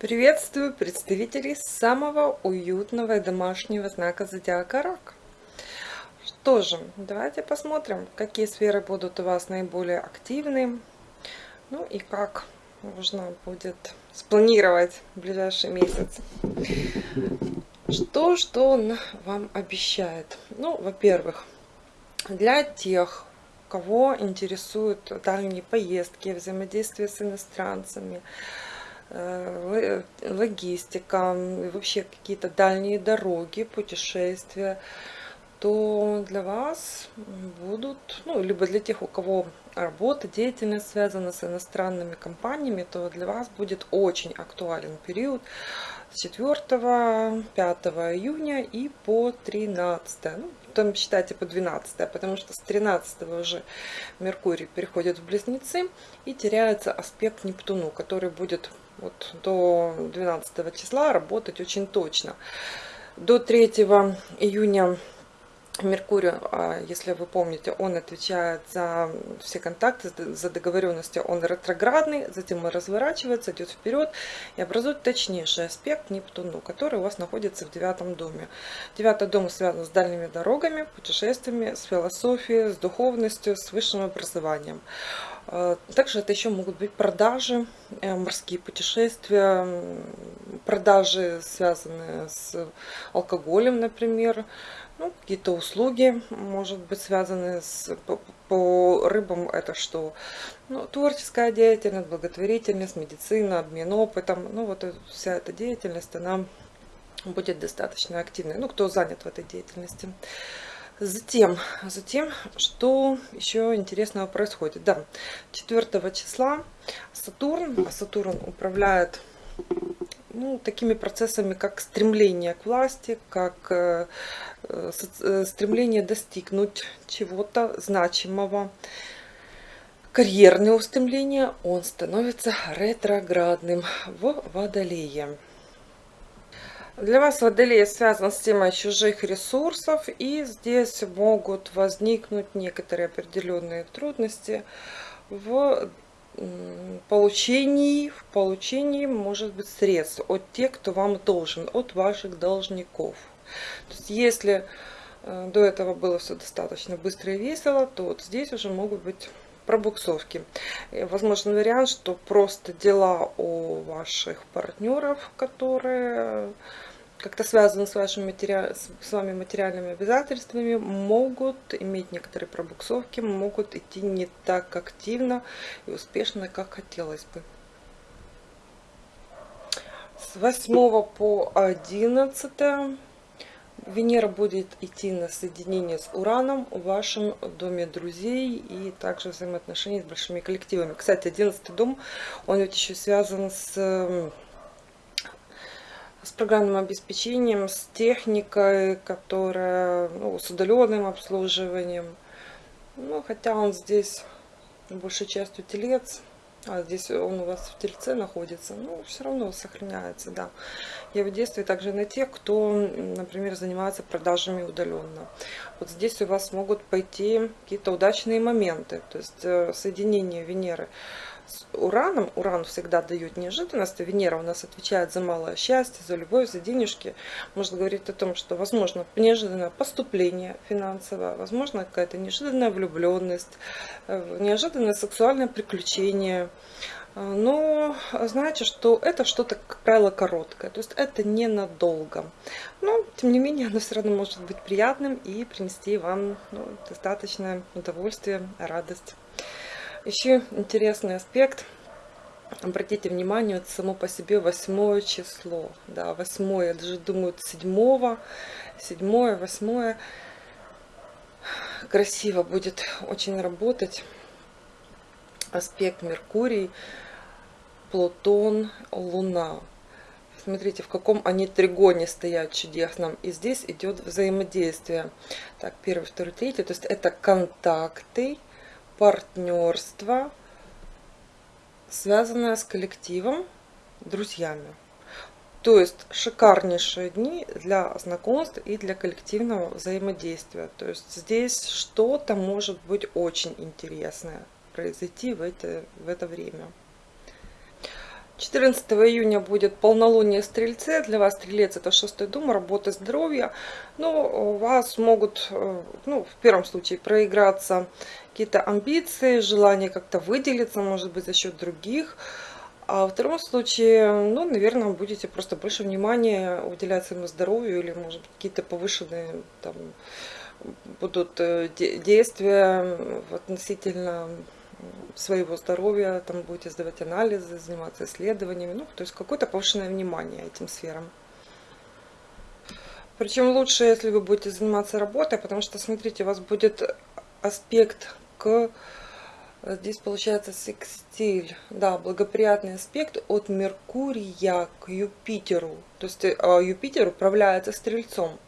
Приветствую представителей самого уютного и домашнего знака зодиака Рак. Что же, давайте посмотрим, какие сферы будут у вас наиболее активны, ну и как нужно будет спланировать ближайший месяц. Что, что он вам обещает? Ну, во-первых, для тех, кого интересуют дальние поездки, взаимодействие с иностранцами, логистика, вообще какие-то дальние дороги, путешествия, то для вас будут, ну, либо для тех, у кого работа, деятельность связана с иностранными компаниями, то для вас будет очень актуален период с 4 5 июня и по 13 ну, там считайте по 12 потому что с 13 уже Меркурий переходит в Близнецы и теряется аспект Нептуну, который будет вот до 12 числа работать очень точно. До 3 июня Меркурий, а, если вы помните, он отвечает за все контакты, за договоренности, он ретроградный, затем он разворачивается, идет вперед и образует точнейший аспект Нептуну, который у вас находится в девятом доме. Девятый дом связан с дальними дорогами, путешествиями, с философией, с духовностью, с высшим образованием. А, также это еще могут быть продажи, э, морские путешествия, продажи, связанные с алкоголем, например, ну, какие-то услуги, может быть, связанные с, по, по рыбам, это что? Ну, творческая деятельность, благотворительность, медицина, обмен опытом. Ну, вот вся эта деятельность, она будет достаточно активной. Ну, кто занят в этой деятельности. Затем, затем, что еще интересного происходит? Да, 4 числа Сатурн, а Сатурн управляет ну, такими процессами, как стремление к власти, как э, э, стремление достигнуть чего-то значимого, карьерные устремления, он становится ретроградным в Водолее. Для вас Водолей связан с темой чужих ресурсов, и здесь могут возникнуть некоторые определенные трудности в получении, в получении, может быть, средств от тех, кто вам должен, от ваших должников. То есть, если э, до этого было все достаточно быстро и весело, то вот здесь уже могут быть пробуксовки. Возможен вариант, что просто дела у ваших партнеров, которые как-то связаны с, вашими матери... с вами материальными обязательствами, могут иметь некоторые пробуксовки, могут идти не так активно и успешно, как хотелось бы. С 8 по 11 Венера будет идти на соединение с Ураном в вашем доме друзей и также взаимоотношений с большими коллективами. Кстати, 11 дом, он ведь еще связан с с программным обеспечением, с техникой, которая ну, с удаленным обслуживанием. Ну, хотя он здесь большей частью телец, а здесь он у вас в тельце находится, ну, все равно сохраняется, да. Его действие также на тех, кто, например, занимается продажами удаленно. Вот здесь у вас могут пойти какие-то удачные моменты, то есть э, соединение Венеры с Ураном. Уран всегда дает неожиданность, Венера у нас отвечает за малое счастье, за любовь, за денежки. Может говорить о том, что возможно неожиданное поступление финансовое, возможно какая-то неожиданная влюбленность, э, неожиданное сексуальное приключение. Э, но знаете, что это что-то, как правило, короткое. То есть это ненадолго. Но, тем не менее, оно все равно может быть приятным и принести вам ну, достаточное удовольствие, радость. Еще интересный аспект. Обратите внимание, вот само по себе восьмое число. Да, восьмое, даже думаю, седьмого, седьмое, восьмое. Красиво будет очень работать. Аспект Меркурий, Плутон, Луна. Смотрите, в каком они тригоне стоят чудесном. И здесь идет взаимодействие. Так, первый, второй, третий. То есть это контакты партнерство, связанное с коллективом, друзьями. То есть шикарнейшие дни для знакомств и для коллективного взаимодействия. То есть здесь что-то может быть очень интересное произойти в это, в это время. 14 июня будет полнолуние Стрельце. Для вас Стрелец это шестой дом, работа, здоровье. Но у вас могут, э, ну, в первом случае, проиграться какие-то амбиции, желание как-то выделиться, может быть, за счет других. А во втором случае, ну, наверное, будете просто больше внимания уделять своему здоровью или, может быть, какие-то повышенные там будут э, действия относительно своего здоровья, там будете сдавать анализы, заниматься исследованиями, ну, то есть какое-то повышенное внимание этим сферам. Причем лучше, если вы будете заниматься работой, потому что, смотрите, у вас будет аспект к... Здесь получается секстиль, да, благоприятный аспект от Меркурия к Юпитеру. То есть э, Юпитер управляется Стрельцом.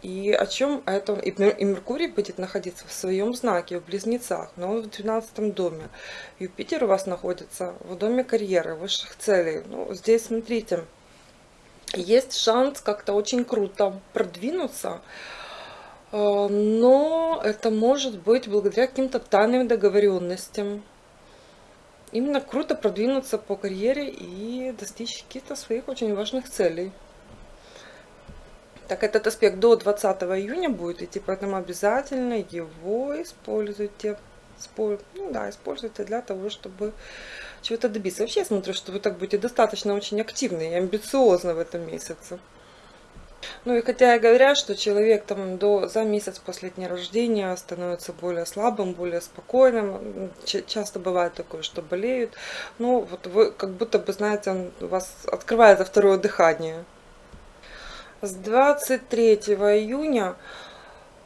И о чем это? И Меркурий будет находиться в своем знаке, в Близнецах, но он в 12 доме. Юпитер у вас находится в доме карьеры, высших целей. Ну, здесь, смотрите, есть шанс как-то очень круто продвинуться, э, но это может быть благодаря каким-то тайным договоренностям. Именно круто продвинуться по карьере и достичь каких-то своих очень важных целей. Так, этот аспект до 20 июня будет идти, поэтому обязательно его используйте. Ну да, используйте для того, чтобы чего-то добиться. Вообще я смотрю, что вы так будете достаточно очень активны и амбициозны в этом месяце. Ну и хотя и говорят, что человек там до, за месяц после дня рождения становится более слабым, более спокойным, часто бывает такое, что болеют, ну вот вы как будто бы, знаете, у вас открывается второе дыхание. С 23 июня,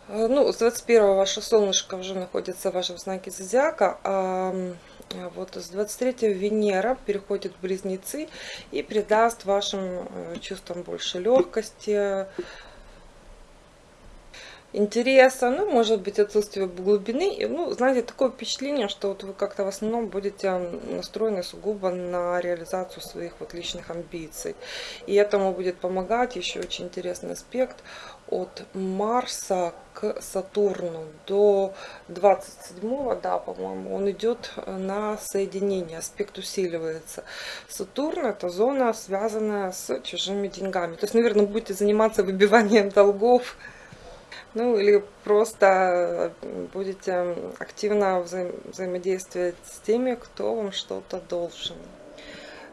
э, ну, с 21 ваше солнышко уже находится в вашем знаке зодиака, а вот с 23 Венера переходит в Близнецы и придаст вашим э, чувствам больше легкости, интереса, ну, может быть, отсутствие глубины. Ну, знаете, такое впечатление, что вот вы как-то в основном будете настроены сугубо на реализацию своих вот личных амбиций. И этому будет помогать еще очень интересный аспект от Марса к Сатурну до 27-го, да, по-моему, он идет на соединение, аспект усиливается. Сатурн это зона, связанная с чужими деньгами. То есть, наверное, будете заниматься выбиванием долгов, ну или просто будете активно вза взаимодействовать с теми, кто вам что-то должен.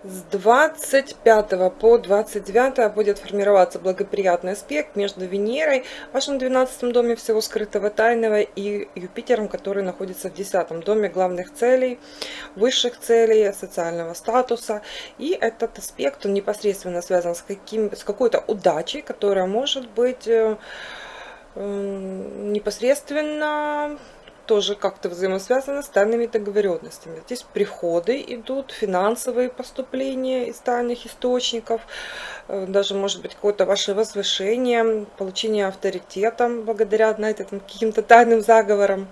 С 25 по 29 будет формироваться благоприятный аспект между Венерой, в вашем 12 доме всего скрытого тайного, и Юпитером, который находится в 10 доме главных целей, высших целей, социального статуса. И этот аспект, он непосредственно связан с, каким, с какой-то удачей, которая может быть э, непосредственно тоже как-то взаимосвязано с тайными договоренностями. Здесь приходы идут, финансовые поступления из тайных источников, э, даже может быть какое-то ваше возвышение, получение авторитета благодаря, знаете, каким-то тайным заговорам.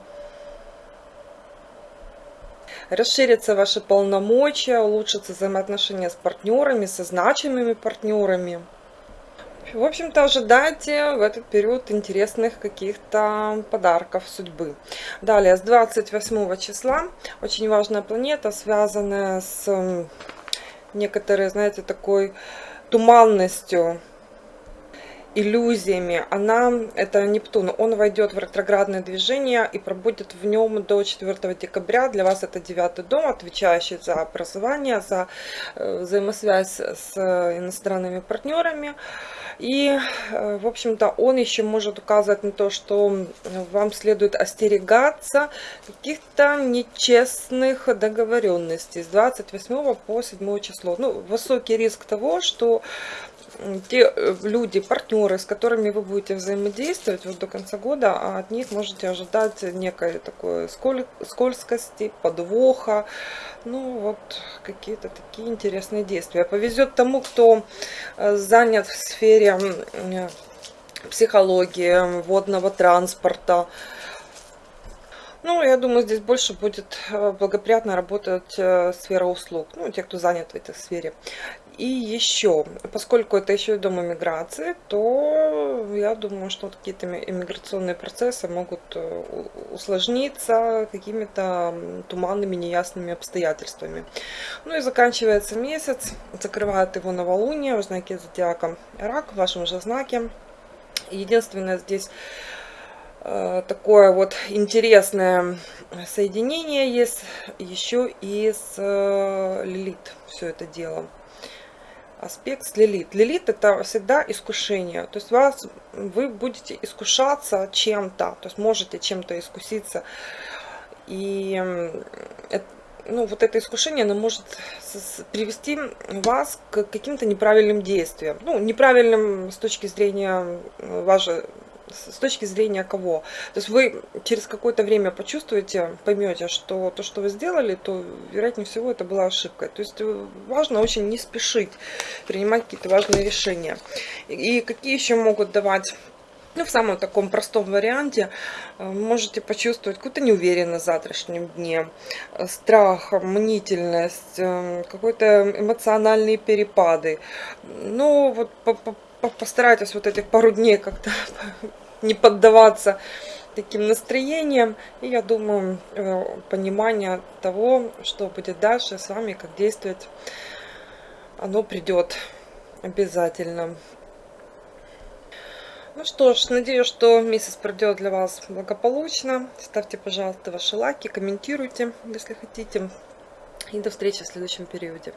Расширятся ваши полномочия, улучшатся взаимоотношения с партнерами, со значимыми партнерами. В общем-то, ожидайте в этот период интересных каких-то подарков судьбы. Далее, с 28 числа, очень важная планета, связанная с некоторой, знаете, такой туманностью, иллюзиями. Она, это Нептун, он войдет в ретроградное движение и пробудет в нем до 4 декабря. Для вас это девятый дом, отвечающий за образование, за э, взаимосвязь с иностранными партнерами. И, э, в общем-то, он еще может указывать на то, что вам следует остерегаться каких-то нечестных договоренностей с 28 по 7 число. Ну, высокий риск того, что те э, люди, партнеры, с которыми вы будете взаимодействовать вот до конца года, а от них можете ожидать некой такой сколь, скользкости, подвоха, ну вот какие-то такие интересные действия. Повезет тому, кто э, занят в сфере психологии, водного транспорта, ну, я думаю, здесь больше будет э, благоприятно работать сфера услуг, ну, те, кто занят в этой сфере. И еще, поскольку это еще и дом иммиграции, то я думаю, что какие-то иммиграционные процессы могут э, усложниться какими-то туманными, неясными обстоятельствами. Ну и заканчивается месяц, закрывает его новолуние в знаке зодиака Рак, в вашем же знаке. Единственное здесь э, такое вот интересное соединение есть еще и с э, Лилит все это дело аспект с Лилит. Лилит это всегда искушение. То есть вас, вы будете искушаться чем-то, то есть можете чем-то искуситься. И ну, вот это искушение, оно может привести вас к каким-то неправильным действиям. Ну, неправильным с точки зрения вашей с точки зрения кого. То есть вы через какое-то время почувствуете, поймете, что то, что вы сделали, то, вероятнее всего, это была ошибка. То есть э, важно очень не спешить принимать какие-то важные решения. И какие еще могут давать ну, в самом таком простом варианте э, можете почувствовать какую-то неуверенность в завтрашнем дне, э, страх, мнительность, какой-то эмоциональные перепады. Ну, вот постарайтесь вот этих пару дней как-то не поддаваться таким настроениям. И я думаю, э, понимание того, что будет дальше с вами, как действовать, оно придет обязательно. Ну что ж, надеюсь, что месяц пройдет для вас благополучно. Ставьте, пожалуйста, ваши лайки, комментируйте, если хотите. И до встречи в следующем периоде.